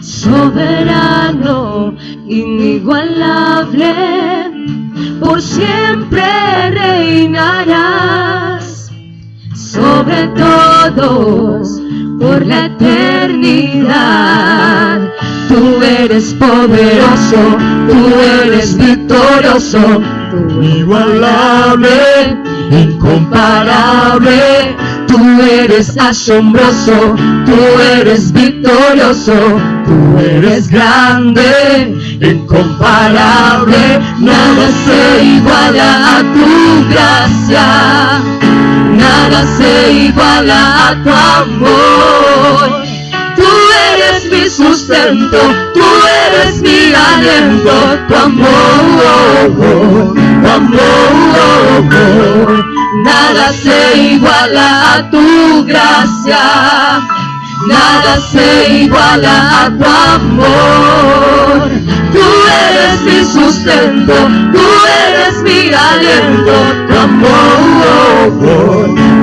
soberano, inigualable, por siempre reinarás sobre todos por la eternidad. Tú eres poderoso, tú eres victorioso, tú igualable, incomparable. Tú eres asombroso, tú eres victorioso, tú eres grande, incomparable. Nada se iguala a tu gracia, nada se iguala a tu amor. Tú eres mi sustento, tú eres mi aliento, tu amor, tu amor. Nada se iguala a tu gracia, nada se iguala a tu amor. Tú eres mi sustento, tú eres mi aliento, tu amor,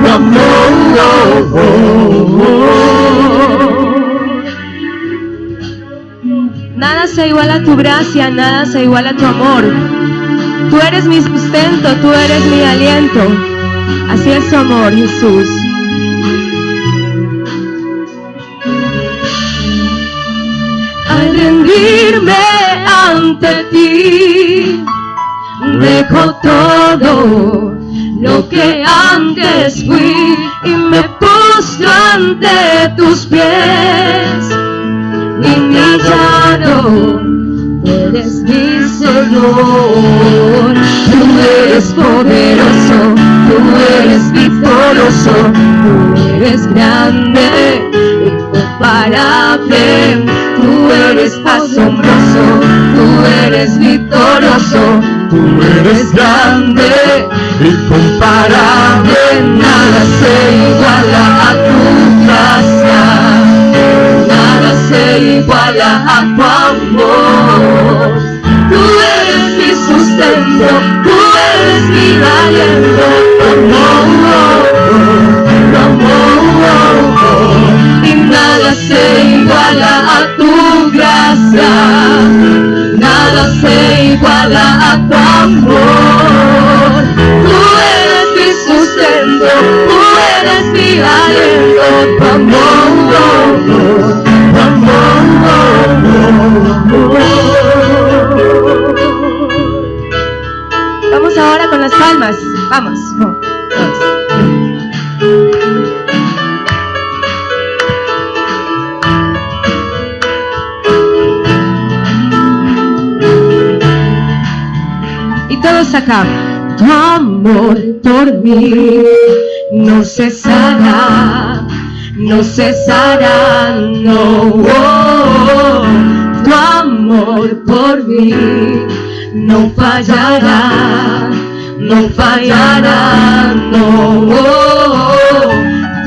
tu amor. Nada se iguala a tu gracia, nada se iguala a tu amor. Tú eres mi sustento, tú eres mi aliento. Es tu amor, Jesús. Al rendirme ante ti, dejo todo lo que antes fui y me postro ante tus pies. Y mi llano eres mi Señor. Tú eres grande, incomparable. Tú eres asombroso, tú eres victorioso, tú eres grande, incomparable. Nada se iguala a tu gracia nada se iguala a tu amor. Amor. Tú eres mi sustento, tú eres mi aliento, tu amor, tu amor. Vamos ahora con las palmas. Vamos. Todos acá. Tu amor por mí no cesará, no cesará, no. oh, tu amor por mí no fallará, no fallará, no.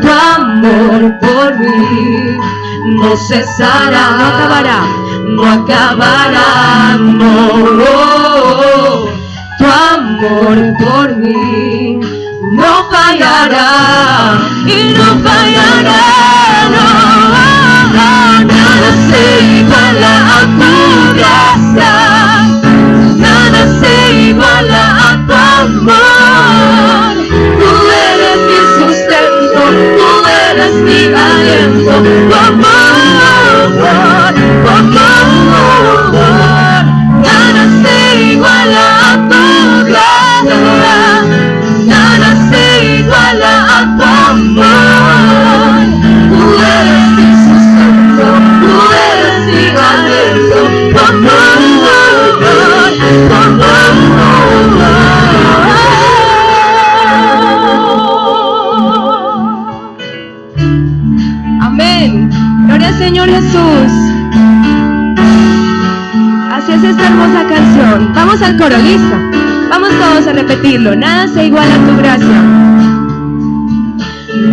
tu amor por mí no cesará, no acabará, no acabará, no. Amor por mí no fallará y no fallará, Señor Jesús. Así es esta hermosa canción. Vamos al coro, listo. Vamos todos a repetirlo. Nada se iguala a tu gracia.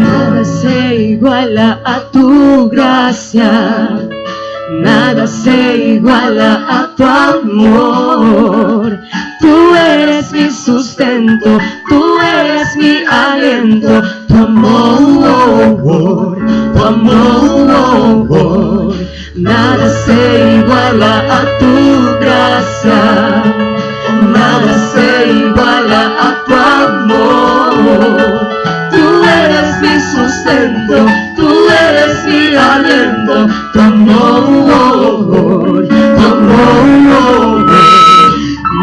Nada se iguala a tu gracia. Nada se iguala a tu amor. Tú eres Nada se iguala a tu gracia, nada se iguala a tu amor. Tú eres mi sustento, tú eres mi aliento, tu amor, tu amor.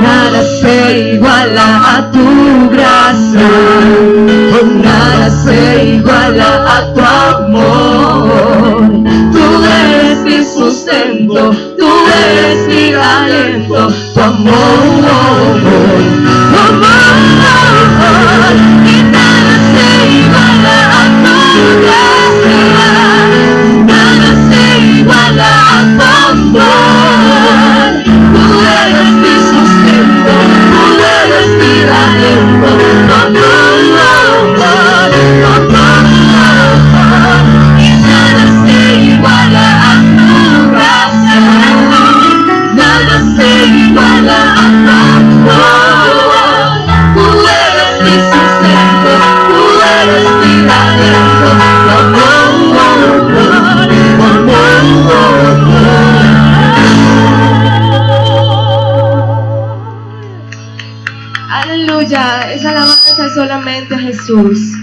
Nada se iguala a tu sustento, tú eres mi amor, tu amor. Aleluya, esa alabanza solamente a Jesús.